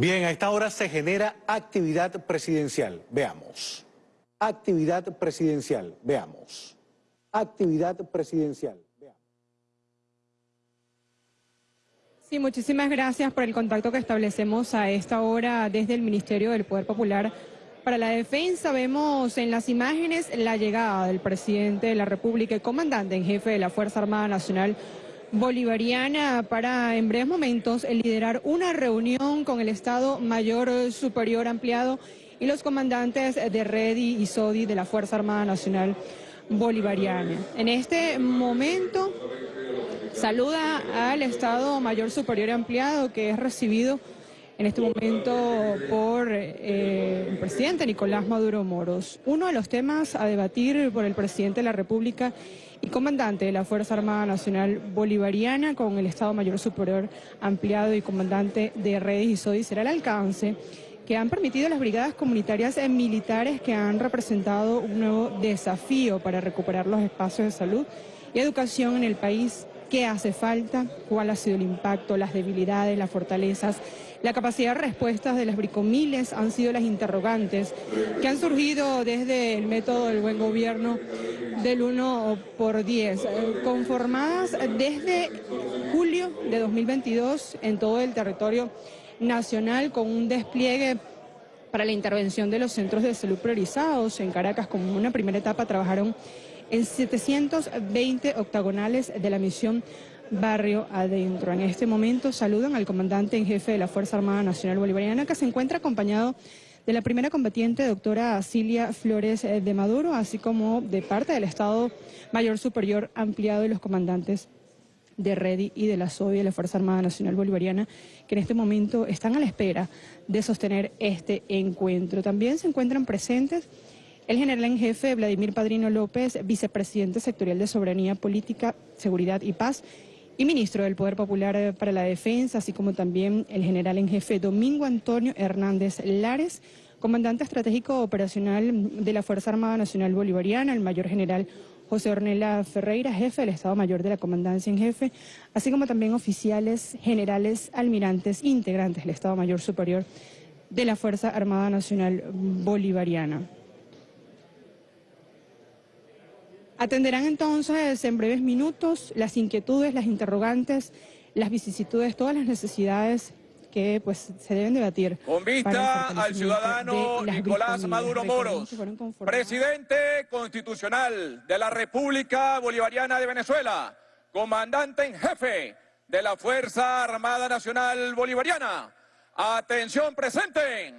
Bien, a esta hora se genera actividad presidencial. Veamos. Actividad presidencial. Veamos. Actividad presidencial. Sí, muchísimas gracias por el contacto que establecemos a esta hora desde el Ministerio del Poder Popular para la Defensa. Vemos en las imágenes la llegada del presidente de la República y comandante en jefe de la Fuerza Armada Nacional Bolivariana para en breves momentos liderar una reunión con el Estado Mayor Superior Ampliado y los comandantes de REDI y SODI de la Fuerza Armada Nacional Bolivariana. En este momento saluda al Estado Mayor Superior Ampliado que es recibido en este momento por eh, el presidente Nicolás Maduro Moros. Uno de los temas a debatir por el presidente de la República y comandante de la Fuerza Armada Nacional Bolivariana con el Estado Mayor Superior Ampliado y comandante de redes y SODI será el alcance que han permitido las brigadas comunitarias militares que han representado un nuevo desafío para recuperar los espacios de salud y educación en el país. ¿Qué hace falta? ¿Cuál ha sido el impacto? Las debilidades, las fortalezas la capacidad de respuestas de las bricomiles han sido las interrogantes que han surgido desde el método del buen gobierno del 1 por 10, eh, conformadas desde julio de 2022 en todo el territorio nacional con un despliegue para la intervención de los centros de salud priorizados. En Caracas, como una primera etapa, trabajaron en 720 octagonales de la misión Barrio Adentro. En este momento saludan al comandante en jefe de la Fuerza Armada Nacional Bolivariana, que se encuentra acompañado de la primera combatiente, doctora Cilia Flores eh, de Maduro, así como de parte del Estado Mayor Superior Ampliado y los comandantes de REDI y de la SOBI de la Fuerza Armada Nacional Bolivariana, que en este momento están a la espera de sostener este encuentro. También se encuentran presentes el general en jefe Vladimir Padrino López, vicepresidente sectorial de Soberanía Política, Seguridad y Paz, y ministro del Poder Popular para la Defensa, así como también el general en jefe Domingo Antonio Hernández Lares, comandante estratégico operacional de la Fuerza Armada Nacional Bolivariana, el mayor general José Ornella Ferreira, jefe del Estado Mayor de la Comandancia en Jefe, así como también oficiales, generales, almirantes, integrantes del Estado Mayor Superior de la Fuerza Armada Nacional Bolivariana. Atenderán entonces en breves minutos las inquietudes, las interrogantes, las vicisitudes, todas las necesidades que pues se deben debatir. Con vista al ciudadano Nicolás Maduro Moros, presidente constitucional de la República Bolivariana de Venezuela, comandante en jefe de la Fuerza Armada Nacional Bolivariana. Atención presente.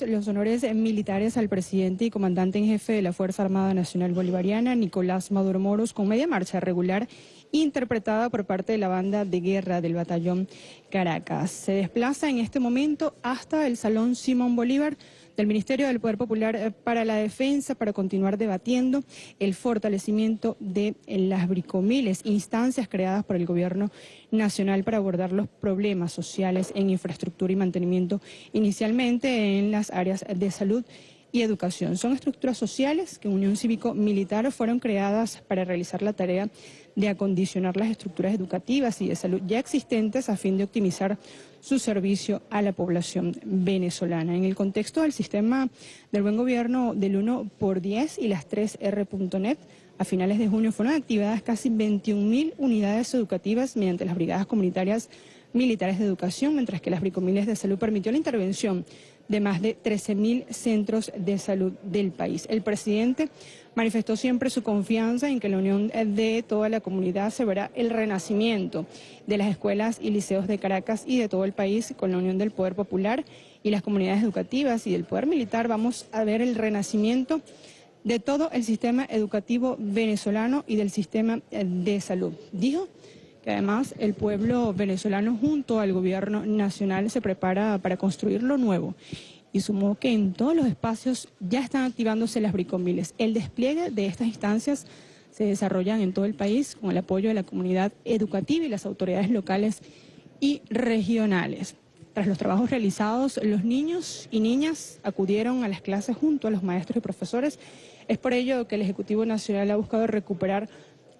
Los honores militares al presidente y comandante en jefe de la Fuerza Armada Nacional Bolivariana, Nicolás Maduro Moros, con media marcha regular interpretada por parte de la banda de guerra del batallón Caracas. Se desplaza en este momento hasta el Salón Simón Bolívar del Ministerio del Poder Popular eh, para la Defensa para continuar debatiendo el fortalecimiento de las bricomiles, instancias creadas por el Gobierno Nacional para abordar los problemas sociales en infraestructura y mantenimiento, inicialmente en las áreas de salud y educación. Son estructuras sociales que en Unión Cívico-Militar fueron creadas para realizar la tarea de acondicionar las estructuras educativas y de salud ya existentes a fin de optimizar su servicio a la población venezolana. En el contexto del sistema del buen gobierno del 1 por 10 y las 3R.net, a finales de junio fueron activadas casi 21.000 unidades educativas mediante las brigadas comunitarias militares de educación, mientras que las bricomiles de salud permitió la intervención de más de 13.000 centros de salud del país. El presidente manifestó siempre su confianza en que la unión de toda la comunidad se verá el renacimiento de las escuelas y liceos de Caracas y de todo el país con la unión del poder popular y las comunidades educativas y del poder militar. Vamos a ver el renacimiento de todo el sistema educativo venezolano y del sistema de salud. Dijo que además el pueblo venezolano junto al gobierno nacional se prepara para construir lo nuevo y sumó que en todos los espacios ya están activándose las bricomiles. El despliegue de estas instancias se desarrollan en todo el país con el apoyo de la comunidad educativa y las autoridades locales y regionales. Tras los trabajos realizados, los niños y niñas acudieron a las clases junto a los maestros y profesores. Es por ello que el Ejecutivo Nacional ha buscado recuperar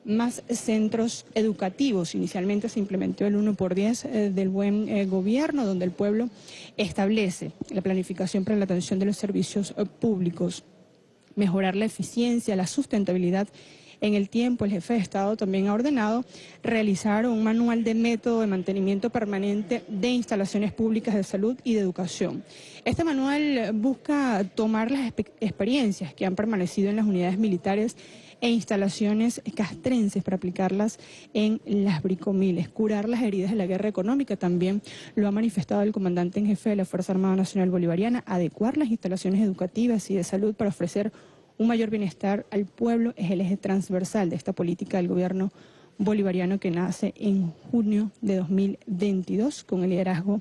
más centros educativos. Inicialmente se implementó el 1 por 10 eh, del buen eh, gobierno, donde el pueblo establece la planificación para la atención de los servicios eh, públicos, mejorar la eficiencia, la sustentabilidad en el tiempo, el jefe de Estado también ha ordenado realizar un manual de método de mantenimiento permanente de instalaciones públicas de salud y de educación. Este manual busca tomar las experiencias que han permanecido en las unidades militares e instalaciones castrenses para aplicarlas en las bricomiles, curar las heridas de la guerra económica, también lo ha manifestado el comandante en jefe de la Fuerza Armada Nacional Bolivariana, adecuar las instalaciones educativas y de salud para ofrecer un mayor bienestar al pueblo es el eje transversal de esta política del gobierno bolivariano que nace en junio de 2022 con el liderazgo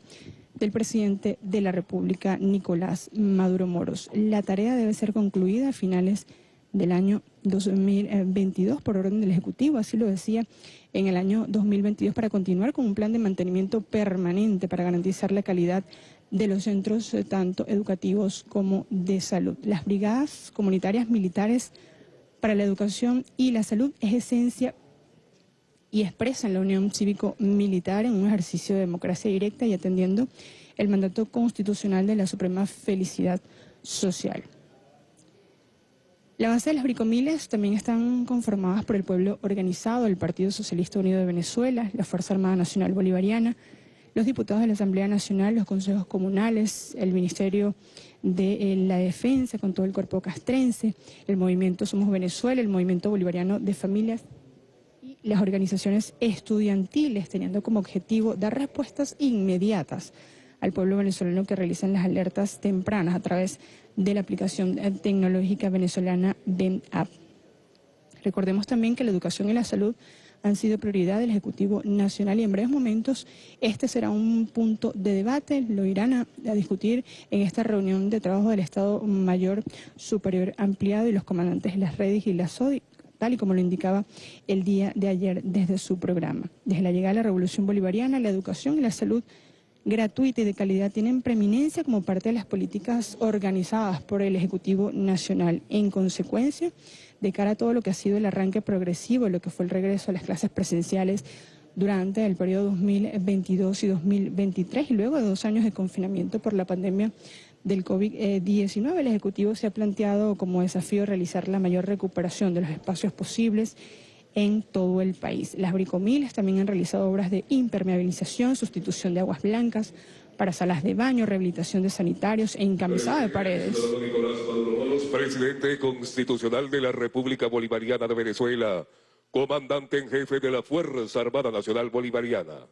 del presidente de la República, Nicolás Maduro Moros. La tarea debe ser concluida a finales del año 2022 por orden del Ejecutivo, así lo decía en el año 2022, para continuar con un plan de mantenimiento permanente para garantizar la calidad de los centros eh, tanto educativos como de salud. Las brigadas comunitarias militares para la educación y la salud es esencia y expresan la unión cívico-militar en un ejercicio de democracia directa y atendiendo el mandato constitucional de la suprema felicidad social. La base de las bricomiles también están conformadas por el pueblo organizado, el Partido Socialista Unido de Venezuela, la Fuerza Armada Nacional Bolivariana, los diputados de la Asamblea Nacional, los consejos comunales, el Ministerio de eh, la Defensa con todo el cuerpo castrense, el movimiento Somos Venezuela, el movimiento bolivariano de familias y las organizaciones estudiantiles, teniendo como objetivo dar respuestas inmediatas al pueblo venezolano que realizan las alertas tempranas a través de la aplicación tecnológica venezolana BEM-App. Recordemos también que la educación y la salud han sido prioridad del Ejecutivo Nacional y en breves momentos este será un punto de debate, lo irán a, discutir en esta reunión de trabajo del Estado Mayor Superior Ampliado y los comandantes de las redes y la SODI tal y como lo indicaba el día de ayer desde su programa. Desde la llegada de la Revolución Bolivariana, la educación y la salud gratuita y de calidad tienen preeminencia como parte de las políticas organizadas por el Ejecutivo Nacional. En consecuencia, de cara a todo lo que ha sido el arranque progresivo, lo que fue el regreso a las clases presenciales durante el periodo 2022 y 2023 y luego de dos años de confinamiento por la pandemia del COVID-19, el Ejecutivo se ha planteado como desafío realizar la mayor recuperación de los espacios posibles en todo el país. Las bricomiles también han realizado obras de impermeabilización, sustitución de aguas blancas para salas de baño, rehabilitación de sanitarios e encamisada de paredes. Presidente constitucional de la República Bolivariana de Venezuela, comandante en jefe de la Fuerza Armada Nacional Bolivariana.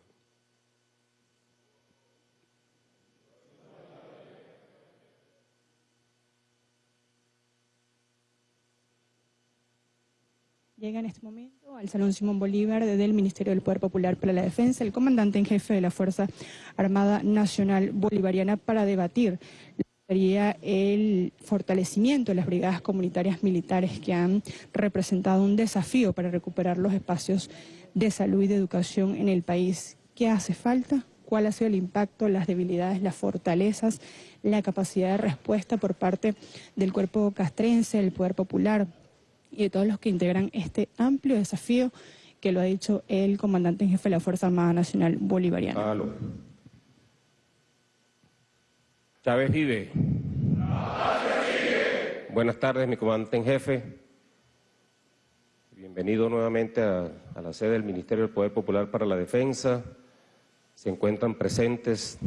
Llega en este momento al Salón Simón Bolívar del Ministerio del Poder Popular para la Defensa el comandante en jefe de la Fuerza Armada Nacional Bolivariana para debatir el fortalecimiento de las brigadas comunitarias militares que han representado un desafío para recuperar los espacios de salud y de educación en el país. ¿Qué hace falta? ¿Cuál ha sido el impacto, las debilidades, las fortalezas, la capacidad de respuesta por parte del cuerpo castrense, del poder popular, y de todos los que integran este amplio desafío que lo ha dicho el comandante en jefe de la Fuerza Armada Nacional Bolivariana. Chávez vive. Buenas tardes, mi comandante en jefe. Bienvenido nuevamente a, a, la sede del Ministerio del Poder Popular para la Defensa. Se encuentran presentes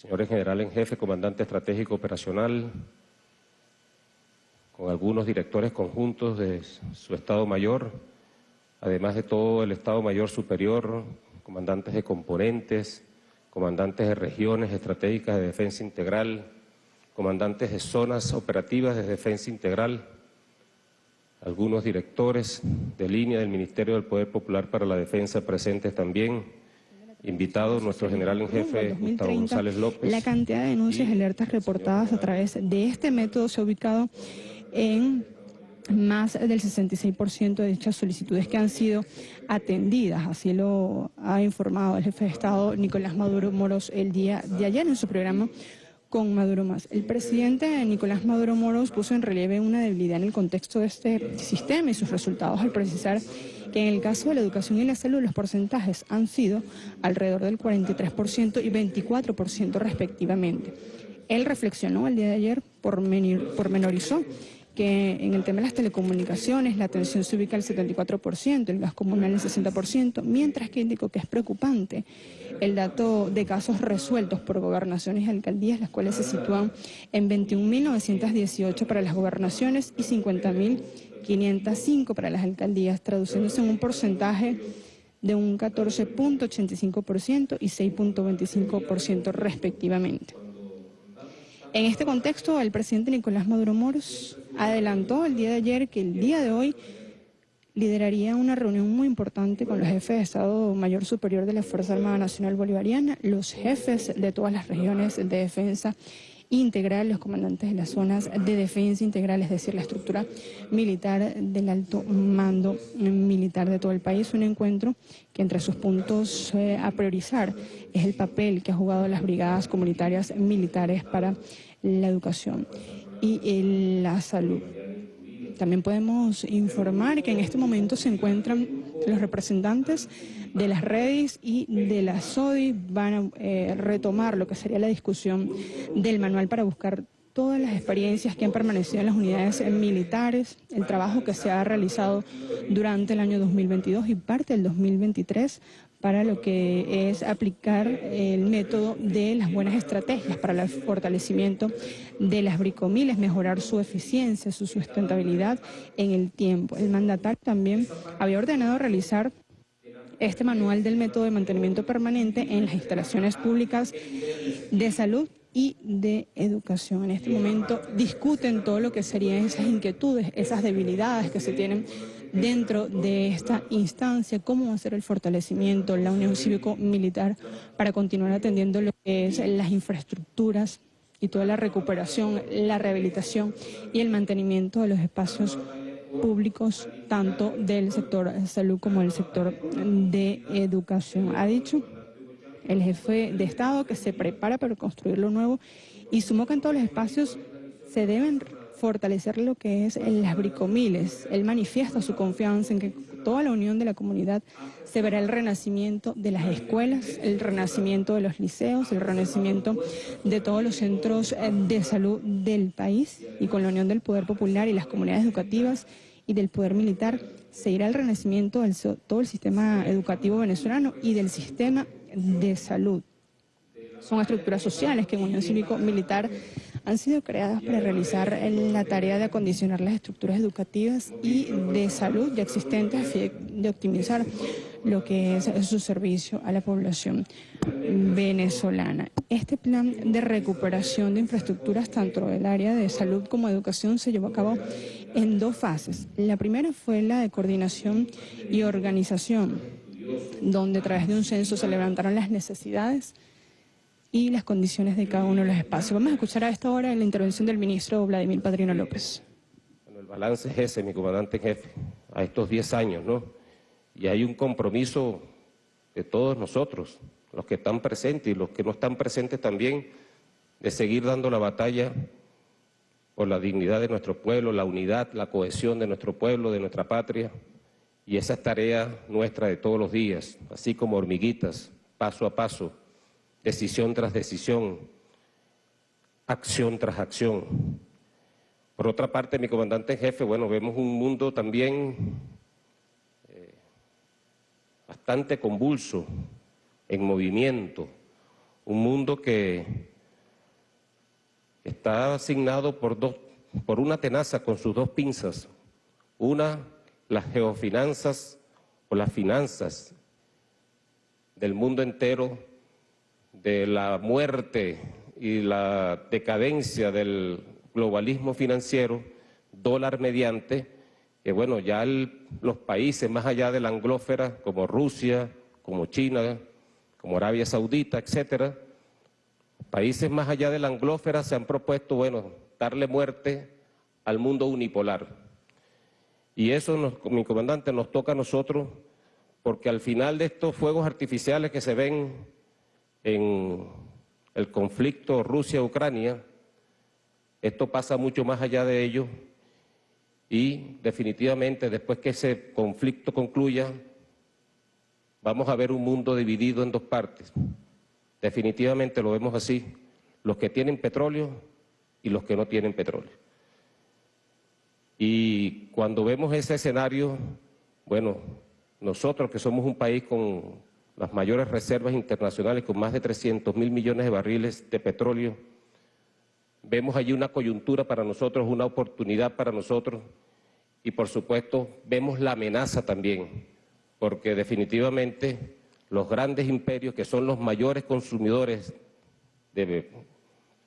señores general en jefe, comandante estratégico operacional, con algunos directores conjuntos de su Estado Mayor, además de todo el Estado Mayor Superior, comandantes de componentes, comandantes de regiones estratégicas de defensa integral, comandantes de zonas operativas de defensa integral, algunos directores de línea del Ministerio del Poder Popular para la Defensa presentes también, invitado nuestro general en jefe Gustavo González López. La cantidad de denuncias y alertas reportadas a través de este método se ha ubicado en más del 66% de dichas solicitudes que han sido atendidas. Así lo ha informado el jefe de Estado Nicolás Maduro Moros el día de ayer en su programa con Maduro Más. El presidente Nicolás Maduro Moros puso en relieve una debilidad en el contexto de este sistema y sus resultados al precisar que en el caso de la educación y la salud los porcentajes han sido alrededor del 43% y 24% respectivamente. Él reflexionó el día de ayer, por pormenorizó que en el tema de las telecomunicaciones la atención se ubica al 74%, el gas comunal el 60%, mientras que indicó que es preocupante el dato de casos resueltos por gobernaciones y alcaldías, las cuales se sitúan en 21.918 para las gobernaciones y 50.505 para las alcaldías, traduciéndose en un porcentaje de un 14.85% y 6.25% respectivamente. En este contexto, el presidente Nicolás Maduro Moros adelantó el día de ayer que el día de hoy lideraría una reunión muy importante con los jefes de Estado Mayor Superior de la Fuerza Armada Nacional Bolivariana, los jefes de todas las regiones de defensa integral, los comandantes de las zonas de defensa integral, es decir, la estructura militar del alto mando militar de todo el país. Un encuentro que entre sus puntos eh, a priorizar es el papel que ha jugado las brigadas comunitarias militares para la educación y la salud. También podemos informar que en este momento se encuentran los representantes de las redes y de la SODI, van a eh, retomar lo que sería la discusión del manual para buscar todas las experiencias que han permanecido en las unidades militares, el trabajo que se ha realizado durante el año 2022 y parte del 2023 para lo que es aplicar el método de las buenas estrategias para el fortalecimiento de las bricomiles, mejorar su eficiencia, su sustentabilidad en el tiempo. El mandatario también había ordenado realizar este manual del método de mantenimiento permanente en las instalaciones públicas de salud y de educación. En este momento discuten todo lo que serían esas inquietudes, esas debilidades que se tienen dentro de esta instancia, cómo va a ser el fortalecimiento, la unión cívico-militar para continuar atendiendo lo que es las infraestructuras y toda la recuperación, la rehabilitación y el mantenimiento de los espacios públicos, tanto del sector salud como del sector de educación. Ha dicho el jefe de Estado que se prepara para construir lo nuevo y sumó que en todos los espacios se deben fortalecer lo que es las bricomiles. Él manifiesta su confianza en que toda la unión de la comunidad se verá el renacimiento de las escuelas, el renacimiento de los liceos, el renacimiento de todos los centros eh, de salud del país y con la unión del poder popular y las comunidades educativas y del poder militar se irá el renacimiento de todo el sistema educativo venezolano y del sistema de salud. Son estructuras sociales que en Unión Cívico-Militar han sido creadas para realizar la tarea de acondicionar las estructuras educativas y de salud ya existentes a fin de optimizar lo que es su servicio a la población venezolana. Este plan de recuperación de infraestructuras tanto del área de salud como educación se llevó a cabo en dos fases. La primera fue la de coordinación y organización, donde a través de un censo se levantaron las necesidades y las condiciones de cada uno de los espacios. Vamos a escuchar a esta hora la intervención del ministro Vladimir Padrino López. Bueno, el balance es ese, mi comandante en jefe, a estos 10 años, ¿no? Y hay un compromiso de todos nosotros, los que están presentes y los que no están presentes también, de seguir dando la batalla por la dignidad de nuestro pueblo, la unidad, la cohesión de nuestro pueblo, de nuestra patria. Y esa es tarea nuestra de todos los días, así como hormiguitas, paso a paso, decisión tras decisión, acción tras acción. Por otra parte, mi comandante en jefe, bueno, vemos un mundo también eh, bastante convulso, en movimiento, un mundo que está asignado por dos por una tenaza con sus dos pinzas. Una, las geofinanzas o las finanzas del mundo entero, de la muerte y la decadencia del globalismo financiero, dólar mediante, que bueno, ya los países más allá de la anglófera, como Rusia, como China, como Arabia Saudita, etcétera, países más allá de la anglófera se han propuesto, bueno, darle muerte al mundo unipolar. Y eso, mi comandante, nos toca a nosotros porque al final de estos fuegos artificiales que se ven en el conflicto Rusia-Ucrania, esto pasa mucho más allá de ello y definitivamente después que ese conflicto concluya, vamos a ver un mundo dividido en dos partes. Definitivamente lo vemos así, los que tienen petróleo y los que no tienen petróleo. Y cuando vemos ese escenario, bueno, nosotros que somos un país con las mayores reservas internacionales, con más de 300 mil millones de barriles de petróleo, vemos allí una coyuntura para nosotros, una oportunidad para nosotros. Y por supuesto vemos la amenaza también, porque definitivamente los grandes imperios que son los mayores consumidores de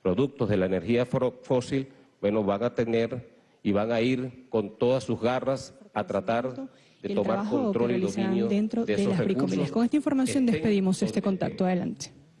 productos de la energía fósil, bueno, van a tener y van a ir con todas sus garras a tratar de tomar control y dominio dentro de, esos las recursos. Con esta información despedimos este contacto. Adelante.